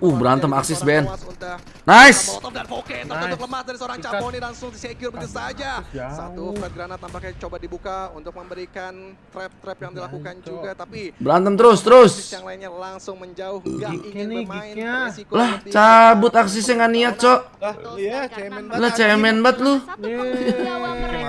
Uh, berantem aksis Ben. Nice. Molotov dan Poke Nice. tertutup lemah dari seorang. Capone langsung disecure begitu saja. Satu flat granat tampaknya coba dibuka untuk memberikan trap-trap yang dilakukan juga tapi Berantem terus, terus. yang lainnya langsung menjauh nggak Gignya ingin bermain Lah, cabut aksisnya nggak niat, Cok. Lah, iya, cemen banget. Lah, cemen banget lu.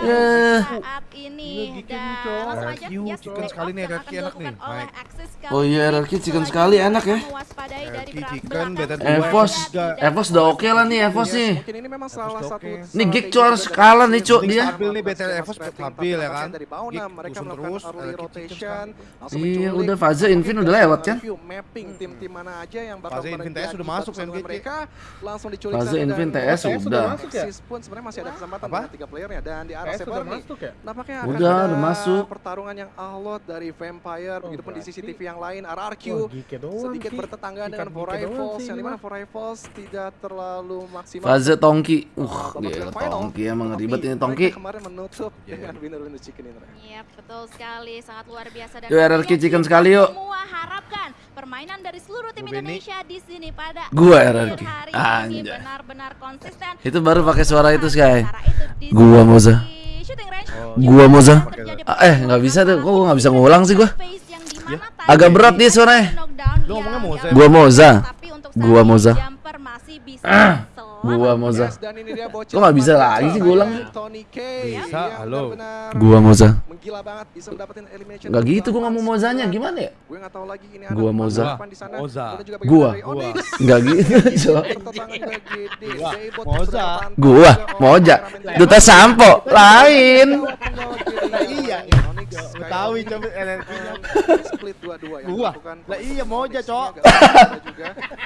Eh. saat ini dan langsung aja yes, chicken sekali nih, yang RQ akan enak nih, Oh iya, kali RQ ini. chicken sekali, enak ya. mewaspadai dari chicken, dua. Evos, Enggak. Evos udah oke lah nih, Evos nih. Mungkin ini memang salah satu. Nih, Gig, Cok, harus kalah nih, tim dia. Stabil nih, BTL Evos stabil ya kan. Dari Bauna Gig mereka melakukan early chicken rotation. langsung Iya, udah fase Invin udah lewat kan? mapping tim-tim mana aja yang bakal Fase Invin TS udah masuk, Gate. mereka langsung diculik Fase Invin TS Axis udah. Axis pun sebenarnya masih ada kesempatan dengan tiga playernya dan di arah Severny masuk ya? Nampaknya Udah, akan ada udah masuk. pertarungan yang alot dari Vampire, Oh, begitupun di berarti- CCTV yang lain, RRQ doang sedikit bertetangga dengan Rifles, sih yang di mana. For Rifles tidak terlalu maksimal. Fase Tongki. Uh, gila. Tongki emang ribet ini Tongki. kemarin menutup Iya. dengan winner-winner chicken ini. Iya, betul sekali, sangat luar biasa dan Yuk, RRQ chicken sekali, yuk. Semua harapkan permainan dari seluruh tim. Indonesia di sini pada Gua RRQ. Anjay. ini benar-benar konsisten. Itu baru pakai suara itu, Sky. Gua, Moza. Oh. Gua, Moza. terjadi Ah, eh, nggak bisa tuh. Kok gua nggak bisa ngulang sih gua? Agak berat dia suaranya. Lu ngomongnya Moza. Gua Moza. Gua Moza. Ah, selamat. Gua Moza. Yes, dan ini dia bocil. Kok nggak bisa lagi sih, gua ulang. Bisa, halo. Gua Moza. Menggila banget bisa mendapatkan elimination. Gak gitu gua delapan ngomong Mozanya, gimana ya? Gue nggak tahu lagi ini Gua Moza. apa di sana. Moza. Gua. Nggak gitu, Cok. Gua. Moza. Gua, Moja. kameramen Duta. Sampo, lain. Iya, Gua Onyx. coba NRQ-nya. Dan split dua-dua yang Gua. dilakukan Lah iya, Moja. Cok.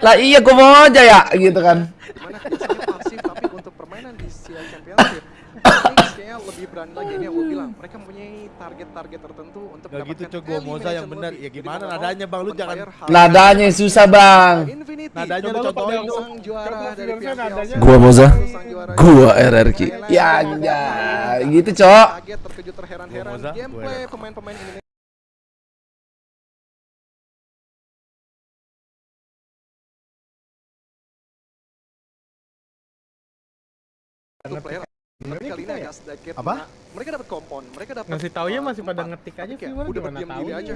Lah iya gua mau aja ya, gitu kan. Biasanya pasif tapi untuk permainan di CL Championship kayaknya lebih berani lagi ini yang gue bilang mereka mempunyai target-target tertentu untuk Gak gitu cok gua Moza yang benar. Ya gimana nadanya bang lu jangan Nadanya susah, Bang. Nadanya lu contohin dong. Gua Moza. Dari RRQ. Ya gitu, Cok. Kaget terkejut terheran-heran Gua Moza, gua Satu player tapi kali ini agak sedikit Apa? nah, mereka dapat kompon mereka dapat Ngasih taunya uh, masih pada ngetik aja sih, udah berdiam tahu diri aja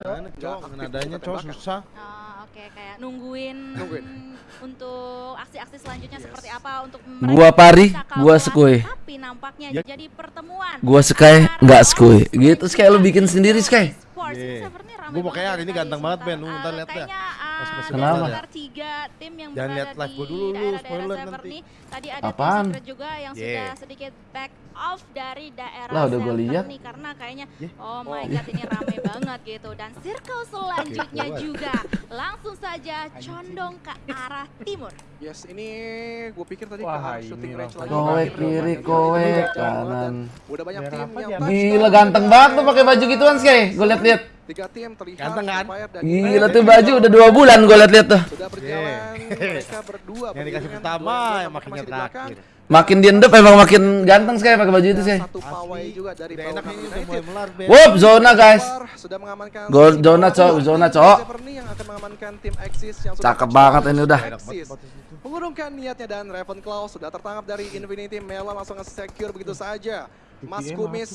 Gimana cok? Nadanya cok susah. Oh, Oke, kayak nungguin, Nungguin. untuk aksi-aksi selanjutnya Yes. seperti apa untuk Gua Pari, gua Skui. Tapi nampaknya Ya. jadi pertemuan. Gua Sky, nggak Skui. Gitu Sky lu bikin sendiri Sky. Sports ini Iya. Gua pokoknya banget hari ini ganteng banget, Ben. Lu ntar uh, lihat dah. Masuk Kenapa? ada sekitar tiga tim yang Jangan berada lihat live gua di dulu, lu daerah-daerah spoiler Severny. Tadi ada Apaan? tim juga yang Yeah. sudah sedikit back off dari daerah Lah, udah gua lihat. Severny karena kayaknya Yeah. oh my god ini rame banget gitu dan circle selanjutnya juga langsung saja condong ke arah timur. Yes, ini gue pikir tadi Wah, ke shooting range lagi. Kowe kiri, kowe kanan. Udah banyak tim yang. Gila ganteng banget tuh pakai baju gituan Sky. Gua liat-liat. Tiga tim terlihat Ganteng kan? Dan Gila tuh baju udah dua bulan gua liat-liat tuh. sudah berjalan mereka berdua Yang dikasih pertama yang makin masih di belakang. terakhir. Makin diendep emang makin ganteng Sky pakai baju itu Sky. satu pawai juga dari United. mulai melar. Wup, zona guys. sudah mengamankan Gol zona. Cok, zona, Cok. Yang akan mengamankan tim Axis yang sudah Cakep banget ini udah. Mengurungkan niatnya dan Ravenclaw sudah tertangkap dari Infinity Melon langsung nge-secure begitu saja. Mas VPN Kumis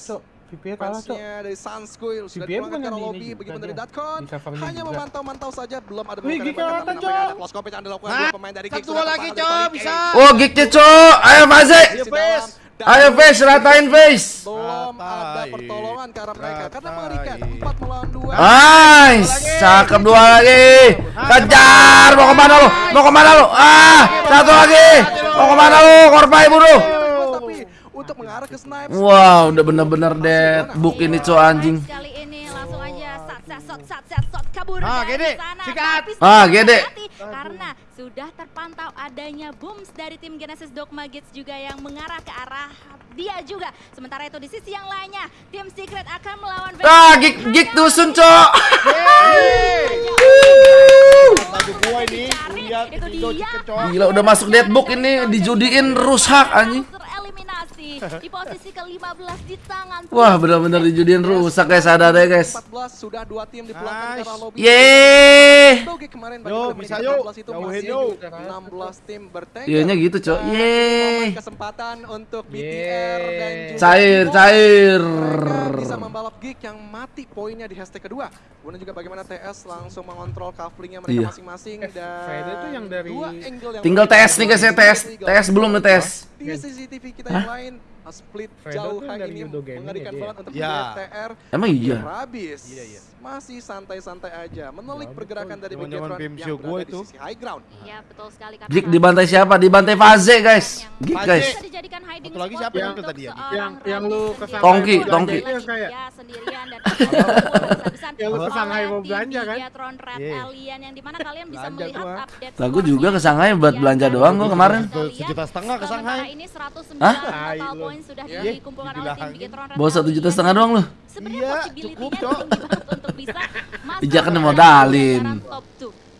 VPN kalah, Cok. fansnya dari Sunschool sudah bukan ke lobby juga dari. Datcon hanya memantau-mantau saja belum ada Wih, nampaknya ada Cok? close compete yang dilakukan Hah? dua pemain dari Satu lagi, tertahan Cok, dari Tony K. bisa. Oh, gignya cok. Ayo Faze. Face. Ayo face, ratain face. belum ada pertolongan ke arah mereka karena mengerikan 4 melawan 2 Nice, cakep dua lagi. Kejar, mau ke mana lu? Mau ke mana lu? Ah, satu lagi. Mau ke mana lu? Korpai bunuh. Untuk mengarah ke snipe Wow, udah bener-bener dead book ini cok anjing. Kali ini langsung aja sat sat sat sat kabur Ah, dari Gede, sana. sikat. Ah, Gede. Karena sudah terpantau adanya booms dari tim Genesis Dogma Gates juga yang mengarah ke arah dia juga. Sementara itu di sisi yang lainnya, tim Secret akan melawan Ah, gig gig dusun cok. Gila udah masuk dead book ini dijudiin rusak anjing. Di posisi ke-15 di tangan. Wah, benar-benar dijudiin rusak guys, ada deh guys. 14 sudah dua tim dipulangkan ke Nice. lobby. Yeay. Doge kemarin Yo, bagaimana bisa yo. 14 itu masih yo. 16 tim bertengger. Iya, nya gitu, Cok. Dan Yeay. kesempatan untuk BTR dan juga Cair, cair. Mereka bisa membalap gig yang mati poinnya di hashtag kedua. Kemudian juga bagaimana TS langsung mengontrol kaflingnya mereka Iya. masing-masing Eh, dan Fede tuh yang dari- dua angle yang Tinggal. TS nih guys ya, TS. TS belum nih TS. Di CCTV kita yang lain split jauh hari dari ini mengerikan ya, banget untuk Ya. BTR. Emang iya. Habis. Iya, iya. Masih santai-santai aja menelik Ya, pergerakan dari BM yang berada gua di itu. sisi high ground. Iya, betul sekali karena Gig dibantai siapa? Dibantai Faze guys. Gig Faze. guys. bisa dijadikan hiding Satu lagi siapa yang tadi ya? Yang- yang lu ke sana. Tongki, Tongki. dia sendirian dan Yang lu ke Shanghai mau belanja kan? Red Iya. Alien yang di mana kalian bisa melihat update Lah, gua juga ke Shanghai buat Yang belanja dari doang gua kemarin. Sejuta setengah ke Shanghai. ini 109 Hah? Tai total. Poin sudah Iya. dikumpulkan oleh tim Red Bawa satu juta setengah doang lu. Sebenarnya Iya, possibility-nya cukup, Cok. untuk bisa masuk ke modalin. top.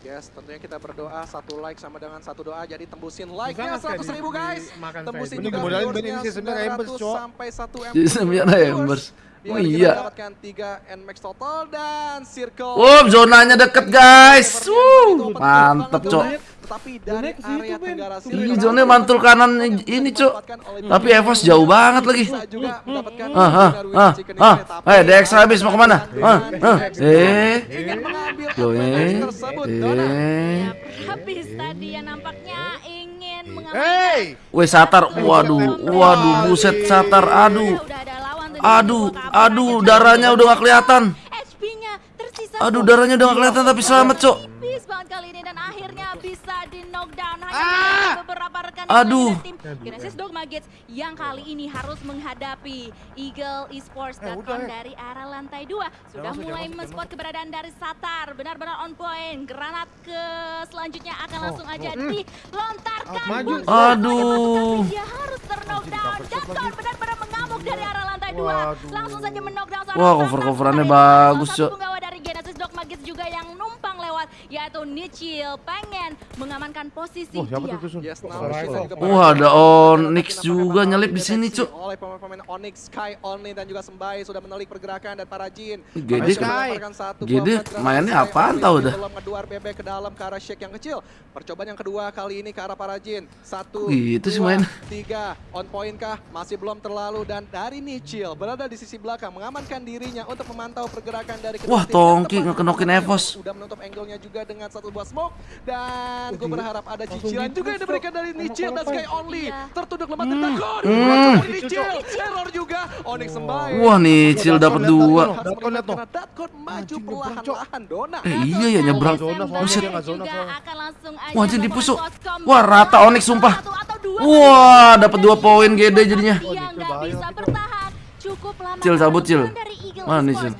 Yes, tentunya kita berdoa satu like sama dengan satu doa jadi tembusin like-nya nggak kayak 100 di- ribu guys. makan Tembusin juga modalin viewersnya ini sebenarnya 900 Embers, Cok. sampai 1 M. Jadi sembilan Embers. Oh iya. mendapatkan 3 NMAX total dan circle. Wow, zonanya deket guys. Wuh, mantep cok. Tetapi dari area tenggara Ih, zonanya mantul kanan ini, Cok. Tapi Evos jauh banget lagi. Bisa juga mendapatkan Ah, ah, ah, ah. tapi Eh, DX habis mau ke mana? Ah, ah. Eh, ingin mengambil Yo, eh, eh. Ya, habis tadi yang nampaknya ingin mengambil Hey! Weh, Satar. Waduh, waduh, buset Satar. Aduh. Aduh, aduh, darahnya udah gak kelihatan. HP-nya tersisa Aduh, darahnya udah gak kelihatan tapi selamat, Cok. Habis banget kali ini dan akhirnya bisa di knockdown hanya Ah! meninggalkan beberapa rekan Aduh. tim Genesis Dogma Gates yang kali ini harus menghadapi Eagle Esports Eh, ya. dari arah lantai 2 sudah mulai men-spot keberadaan dari Satar benar-benar on point granat ke selanjutnya akan langsung aja dilontarkan maju. Buset, Aduh. dia harus terknockdown Datron benar-benar dari arah lantai 2 Waduh. langsung saja seorang Wah, cover-coverannya bagus, Cok. penggawa dari Genesis Dogma Gates juga yang numpang lewat yaitu Nichil pengen mengamankan posisi siapa dia. tuh? Yes, Wah, ada berhasil Onyx juga nyelip di sini, Cuk. Oleh pemain-pemain Onyx, Sky, Only dan juga Sembai sudah menelik pergerakan dan para Jin. Gede Gede mainnya apaan yang dah. Belum ngeduar bebek ke dalam ke arah Shake yang kecil. Percobaan yang kedua kali ini ke arah para Jin. Satu, gitu sih main? tiga. On point kah? Masih belum terlalu dan dari Nichil berada di sisi belakang mengamankan dirinya untuk memantau pergerakan dari Wah. Tongki ngekenokin Evos. Udah menutup angle-nya juga dengan satu buah smoke dan gue berharap ada cicilan juga yang diberikan dari Nichil dan. Sky Only. Iya. Tertunduk lemah tertegun. Hmm. Dari Nichil, teror juga. Onyx sembahy. Wah, nih Cil dapat dua. Karena maju perlahan-lahan Dona. Eh, iya ya nyebrang. Buset. Wah, dipusuk. koskom. Wah, rata Onyx sumpah. Wah, dapat dua poin GD jadinya. Gitu. Cil, cabut, Cil. Mana nih, Cil?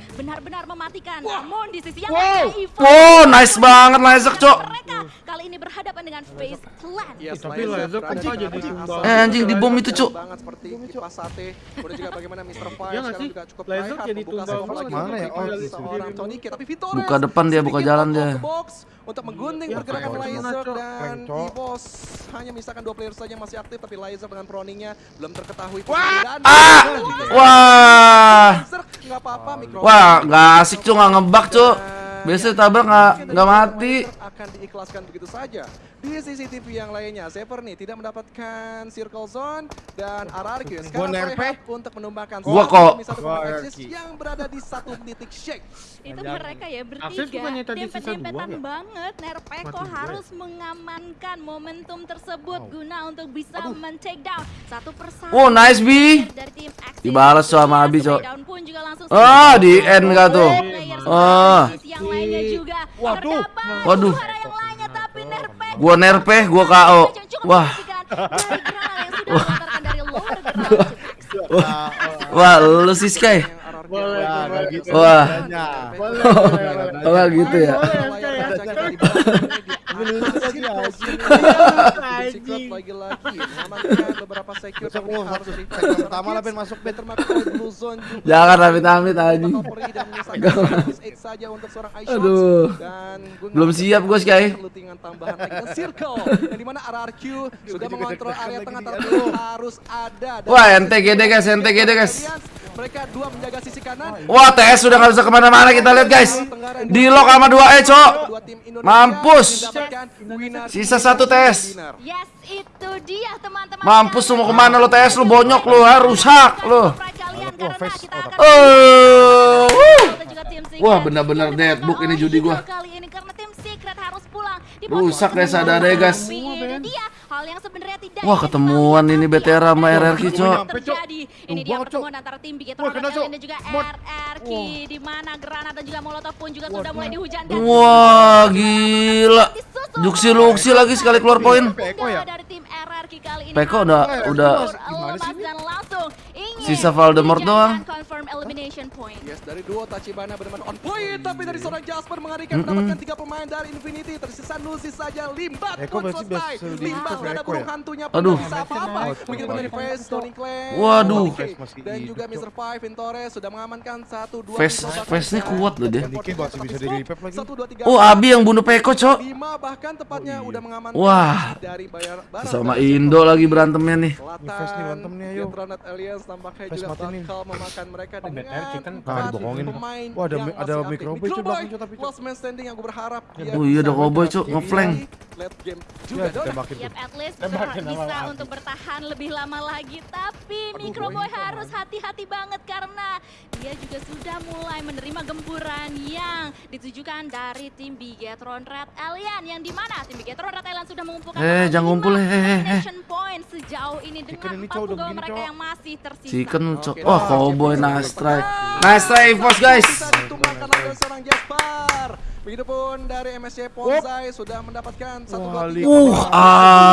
Benar-benar mematikan. Namun di sisi yang Wow. lain, Oh, nice banget Lazak, Cok. Mereka kali ini berhadapan dengan Face Clan. Yes, Tapi atas tumbal? asal. Eh, anjing, di bom itu, Cuk. banget seperti kipas sate. Kemudian juga bagaimana Mr. Fire Iya nggak sekarang sih? juga cukup tryhard jadi tumbal Mana ya? Oh, seorang. Tony. Tapi Vitores Buka depan dia, buka jalan dia. untuk menggunting Ya, pergerakan Cok. Cok? dan Cok. Evos hanya misalkan dua player saja yang masih aktif tapi Laser dengan proningnya belum terketahui Wah! Ah! Wah. Nggak apa-apa mikro Wah, nggak asik, Cuk, nggak ngebak, Cuk. Biasanya tabrak nggak nggak mati. akan diikhlaskan begitu saja. Di CCTV yang lainnya, Sever nih tidak mendapatkan circle zone dan sekarang nerpe. Rehab untuk menumbangkan Gua satu kok. yang berada di satu titik shake. Itu mereka ya bertiga. Dempet-dempetan banget. Nerpeko Mati dua harus mengamankan momentum tersebut guna untuk bisa men-take down satu persatu. Oh, nice, Bi. Dibalas sama Abi, Cok. Ah, di end nggak tuh? Ah. Axis yang lainnya juga. Waduh. Waduh. suara yang lainnya tapi Nerpeko Gua nerpeh, gua KO. Wah. Wah, lu sih Sky. Ya, gitu. Wah. Boleh, Oh, gitu ya. Ya. lucu tadi anjing. Secret lagi-lagi beberapa secure tapi harus pertama lah, Ben, masuk, Blue Zone juga. Jangan amit-amit anjing. Saja untuk seorang iShots. Aduh. Dan Belum siap gua, percaya Sky. perlutingan tambahan lagi circle yang di mana RRQ sudah mengontrol area tengah lagi tapi harus ada Dan Wah, NTGD guys, NTGD guys. Mereka dua menjaga sisi kanan Wah, TS sudah nggak bisa ke mana-mana kita lihat guys. Di lock sama 2 E, cok. Mampus. Sisa satu TS. Yes, itu dia teman-teman. Mampus lu mau ke mana lu TS lu bonyok lu, ha, rusak lu. Wah. Oh. Wah, benar-benar deadbook ini judi gua. Kali ini karena tim Secret harus pulang. Di Rusak deh sadar deh, guys. Tapi ini dia hal yang sebenarnya tidak Wah, ketemuan ini BTR sama RRQ, Cok. Ini dia pertemuan antara tim Bigetron Wah, kena, dan Cok. dan juga. RRQ di mana granat dan juga molotov pun juga sudah mulai dihujankan. Wah, gila. Juksi luksi lagi sekali keluar poin. Peko ya? Dari tim RRQ kali ini Peko udah udah lepas dan langsung Sisa Voldemort doang. Yes, dari duo Tachibana benar-benar on point Tapi dari seorang Jasper mengerikan mendapatkan tiga pemain dari Infinity Tersisa Nusi saja Limbat pun berarti selesai Limbat ada burung ya? hantunya pun Aduh. bisa apa-apa Begitu dari Face, Tony Clay Waduh. Dan juga Mr. Five, Vintores sudah mengamankan satu dua Face- face-nya kuat loh dia. Oh, Abi yang bunuh Peko, Cok. bahkan tepatnya udah mengamankan Wah. Sama Indo lagi berantemnya nih. Selatan, Face nih tampaknya Face juga bakal memakan mereka dengan. Nah, empat dibohongin. pemain Wah, ada ada Cok, belakang, Cok, tapi, last man standing yang gue berharap Oh iya, ada cowboy, Cok, ngeflank. late game juga Ya, Don. tembakin Yap, tuh. at least bisa untuk bertahan lebih lama lagi. Tapi Microboy harus hati-hati banget karena dia juga sudah mulai menerima gempuran yang ditujukan dari tim Bigetron Red Alien. Yang di mana tim Bigetron Red Alien sudah mengumpulkan Eh, jangan ngumpul, eh, eh, eh. point sejauh ini dengan ini, 40 Cok, udah gol begini, mereka yang masih tersisa. Chicken, Cok. Wah, nah, cowboy. Nice try, Evos guys. Begitupun dari MSC Ponzai sudah mendapatkan satu Uh,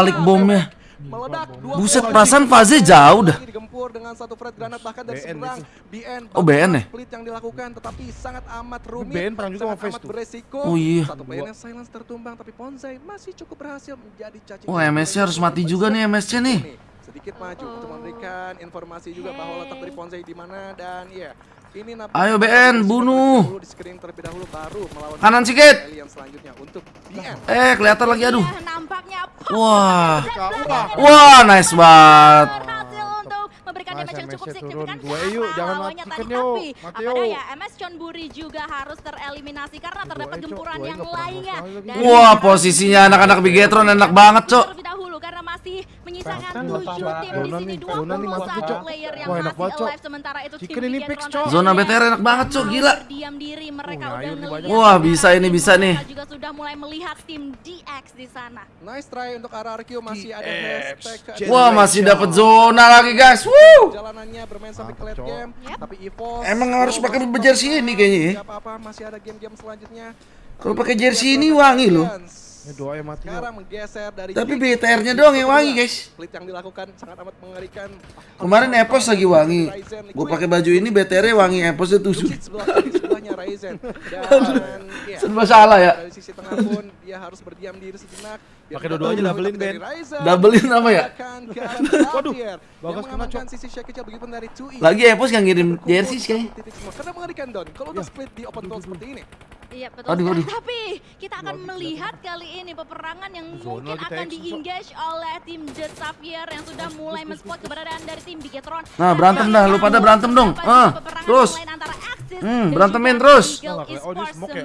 alik bomnya. Meledak dua Buset, perasaan fase jauh dah. Digempur dengan satu granat bahkan dari BN seberang BN. Oh, BN ya? Split yang dilakukan tetapi sangat amat rumit. BN perang juga sangat sama Face amat tuh. beresiko. Oh, iya. Satu playernya silence tertumbang tapi Ponzai masih cukup berhasil menjadi cacing. Wah, MSC harus mati juga nih MSC nih. Sedikit maju untuk memberikan informasi juga bahwa letak dari Ponzai di mana dan ya ini Ayo, BN, bunuh. di screening terlebih dahulu baru melawan Kanan sikit. selanjutnya untuk BN. Eh, kelihatan lagi aduh. Ya, nampaknya Wah. Wah. Nice banget. Berhasil untuk memberikan Mas, damage yang cukup MS-nya turun. signifikan Dua, karena yuk, jangan lawannya matikan, tadi. yuk. Tapi Mati, apakah yuk. ya MS Chonburi juga harus tereliminasi karena terdapat yuk, gempuran dua, yuk, yang nggak pernah lainnya. sekali lagi. dari Wah, posisinya anak-anak Bigetron enak banget, Cok. Karena masih menyisakan Bahkan tujuh tambah. tim di Zona sini nih, zona nih mati, 21 Cok. player yang masih alive sementara itu tim Chicken ini. Zona BTR enak banget, Cok. Gila. Berdiam diri mereka Oh, udah. Wah, bisa ini, bisa nih. Juga sudah mulai melihat tim DX di sana. Nice try untuk RRQ masih ada hashtag Wah, masih dapat zona lagi, guys. Woo. Perjalanannya bermain sampai ke late game, tapi EVOS Emang harus pakai jersey ini kayaknya ya? Apa-apa, masih ada game-game selanjutnya. Kalau pakai jersey ini wangi loh. Ini doa yang mati. Sekarang menggeser dari Tapi BTR-nya doang yang wangi, guys. Split yang dilakukan sangat amat mengerikan. Kemarin Epos lagi wangi. Gue pakai baju ini BTR-nya wangi, Eposnya tusuk. Sebelah sebelahnya Ryzen. Dan ya, Serba salah ya. dari sisi tengah pun dia harus berdiam diri sejenak. Pakai dua-duanya doublein, Ben. Doublein apa ya? Waduh, bagus Yang kena, Cok. sisi shake kecil begitupun dari 2E. Lagi Epos nggak ngirim jersey sih kayaknya. Karena mengerikan Don. Kalau udah split di open goal seperti ini. Iya betul Aduh, aduh. Tapi kita akan melihat kali ini peperangan yang Zona mungkin akan di-engage oleh tim The Xavier yang sudah mulai men-spot keberadaan dari tim Bigetron. Nah, berantem dah, lu pada berantem dong. Ah, terus. Hmm, berantemin terus. Oh, dia smoke ya? Box smoke ya?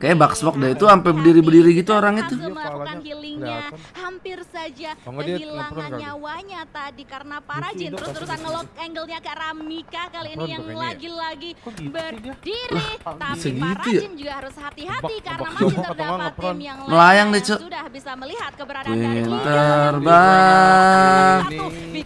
Kayak bug smoke deh itu sampai berdiri-berdiri gitu orang itu. Melakukan healingnya hampir saja kehilangan nyawanya tadi karena para Jin terus-terusan tapi ngelok angle-nya ke arah Mika kali ini yang ya? lagi-lagi gitu berdiri tapi bisa para gitu ya? Jin juga harus hati-hati karena masih terdapat tim yang Melayang deh, Cok. yang sudah bisa melihat keberadaan dari. Pinter banget. Dia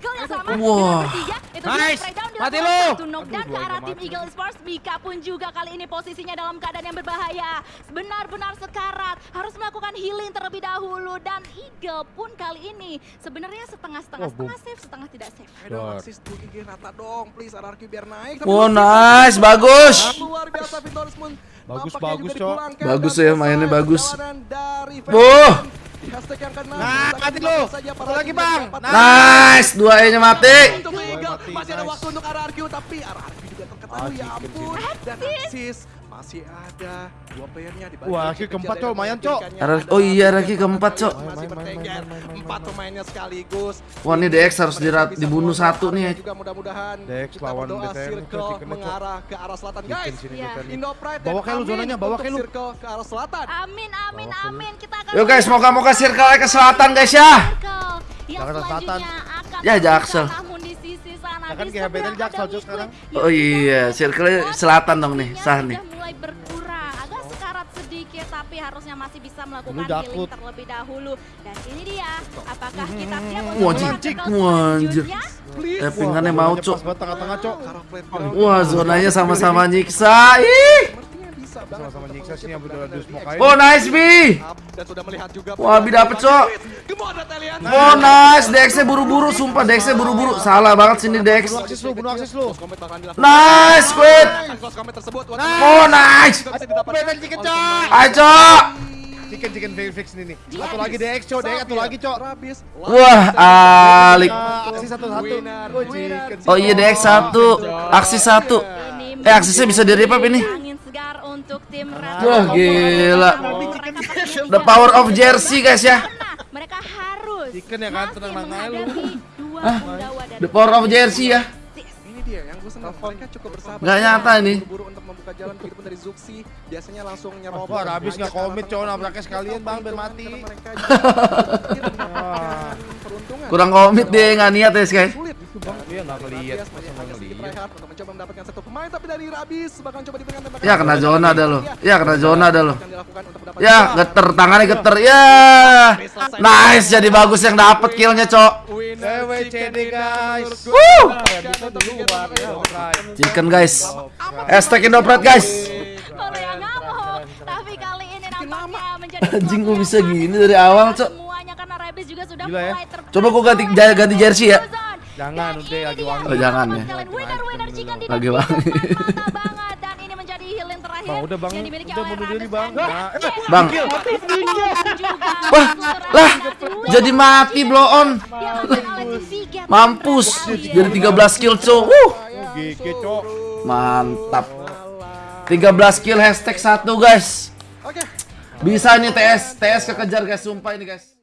Nice. Mati lu. Aduh, ke arah tim. Eagle Esports. Mika pun juga kali ini posisinya dalam keadaan yang berbahaya. Benar-benar sekarat, harus melakukan healing terlebih dahulu dan Eagle pun kali ini sebenarnya setengah-setengah, Oh, setengah safe, setengah tidak safe. Ayo dong, assist 2 rata dong, please RRQ biar naik. Masih nice, bagus. Luar biasa Victorious pun Bagus, bagus, Cok. Bagus dan ya, mainnya bagus. keenam, Nah, mati lu. Satu lagi, Bang. Nice, dua E-nya mati. Masih ada waktu untuk RRQ tapi RRQ juga terketahui ya Ah, ampun. Dan Axis masih ada dua playernya di balik Wah, RRQ keempat, Cok. Lumayan, Cok. oh iya, RRQ keempat, Cok. Masih bertengger. Empat main. pemainnya sekaligus. Wah, ini DX harus dibunuh satu nih. ya. Juga mudah-mudahan DX kita lawan berdoa BTN, circle mengarah ke arah selatan guys. Iya. Chicken. Indo Pride Bawa kayak lu zonanya, bawa kayak lu. circle ke arah selatan. Amin, amin, amin. Kita akan Yuk guys, moga-moga ke circle ke selatan guys ya. yang Jakarta selanjutnya Selatan. akan Ya, Jaksel. Sana Ya kan di kayak seberang Betel ada Jaksel, sekarang. Yuk, Oh iya, circle lihat. selatan dong nih, sah nih. Sudah mulai berkurang, agak sekarat sedikit tapi harusnya masih bisa melakukan healing terlebih dahulu. Dan ini dia, apakah kita siap untuk selanjutnya? Please. Eh, pingannya mau, Cok. Wah, zonanya sama-sama nyiksa. Ih. Sama-sama nyiksa sih yang smoke dari aja. Oh, nice B. dan sudah melihat juga Wah, Bi dapet, Cok. Oh, nice. DX-nya buru-buru, sumpah DX-nya buru-buru. Salah banget sini DX. Bunuh akses lu, bunuh akses lu. Nice, tersebut Oh, nice. Betel chicken, Cok. Ayo, Cok. Chicken, chicken very fix nih nih. Satu lagi DX, Cok. DX satu lagi, Cok. Wah, alik. Aksi satu-satu. Oh, iya DX satu, aksi satu. Ini Eh, aksesnya bisa di revive ini. Angin segar untuk tim Red Wah, gila. The power of jersey guys ya. Karena mereka harus Chicken ya kan, tenang aja lu. dan The power of jersey ya. Ini dia yang gue senang. Mereka cukup bersabar. Nggak nyata ini. Buru-buru untuk membuka jalan begitupun dari Zuxi. Biasanya langsung nyerobot. Wah, Rabis nggak Ajak komit, cowok, nabraknya sekalian, Bang, biar mati. Kurang komit dia nggak niat ya guys. Sulit. Nggak ngeliat, Rabies masa masih nggak agak sedikit ngeliat. tryhard untuk mencoba mendapatkan satu pemain tapi dari Rabis bakal coba diberikan tembakan. Ya kena zona dah lo. Ya kena zona dah lo. Ya geter tangannya geter. Ya. Nice jadi bagus yang dapet killnya cok. dinner guys. Woo. Ya. Chicken guys. Hashtag Indopret guys. Kalau yang nggak mau, tapi kali ini nampaknya menjadi Anjing, bisa gini dari awal, Cok. Semuanya karena Rebis juga sudah Gila ya. mulai Coba gua ganti- ganti jersey ya. Jangan, udah lagi wangi. Oh, jangan ya. Lagi wangi. mata banget dan ini menjadi healing terakhir Bang, udah, Bang. yang dimiliki Udah oleh bunuh diri, Bang. Nah, eh, Bang. Juga Wah, lah, jadi mati blow on. Mampus. Jadi 13 kill cok. GG, Cok. Mantap. 13 kill hashtag 1 guys. Oke. Bisa nih TS, TS kekejar guys, sumpah ini guys.